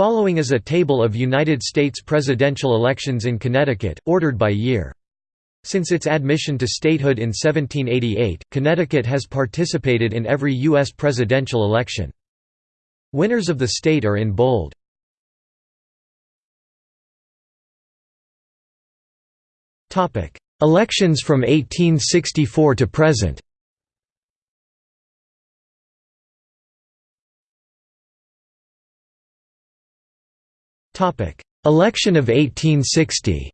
Following is a table of United States presidential elections in Connecticut, ordered by year. Since its admission to statehood in 1788, Connecticut has participated in every U.S. presidential election. Winners of the state are in bold. Elections from 1864 to present Election of 1860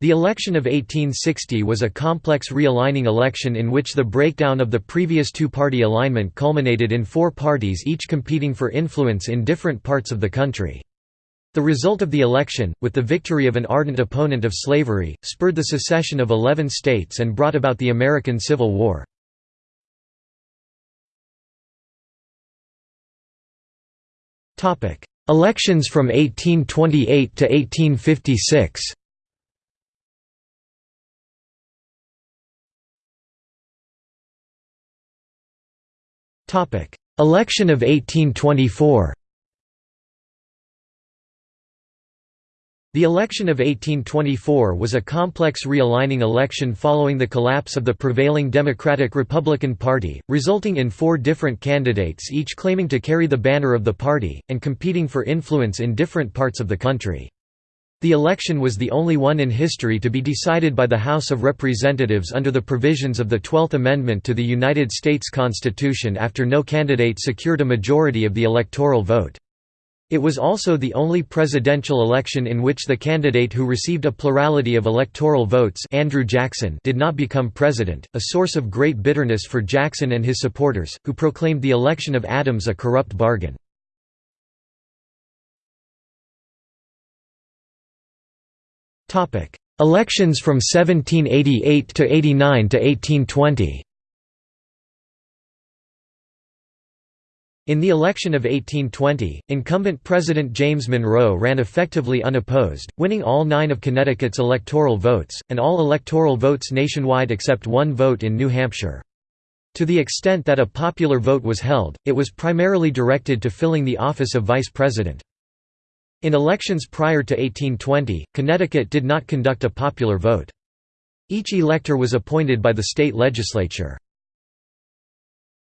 The election of 1860 was a complex realigning election in which the breakdown of the previous two-party alignment culminated in four parties each competing for influence in different parts of the country. The result of the election, with the victory of an ardent opponent of slavery, spurred the secession of eleven states and brought about the American Civil War. Elections from 1828 to 1856 Election of 1824 The election of 1824 was a complex realigning election following the collapse of the prevailing Democratic-Republican Party, resulting in four different candidates each claiming to carry the banner of the party, and competing for influence in different parts of the country. The election was the only one in history to be decided by the House of Representatives under the provisions of the Twelfth Amendment to the United States Constitution after no candidate secured a majority of the electoral vote. It was also the only presidential election in which the candidate who received a plurality of electoral votes Andrew Jackson did not become president, a source of great bitterness for Jackson and his supporters, who proclaimed the election of Adams a corrupt bargain. Elections from 1788 to 89 to 1820 In the election of 1820, incumbent President James Monroe ran effectively unopposed, winning all nine of Connecticut's electoral votes, and all electoral votes nationwide except one vote in New Hampshire. To the extent that a popular vote was held, it was primarily directed to filling the office of vice president. In elections prior to 1820, Connecticut did not conduct a popular vote. Each elector was appointed by the state legislature.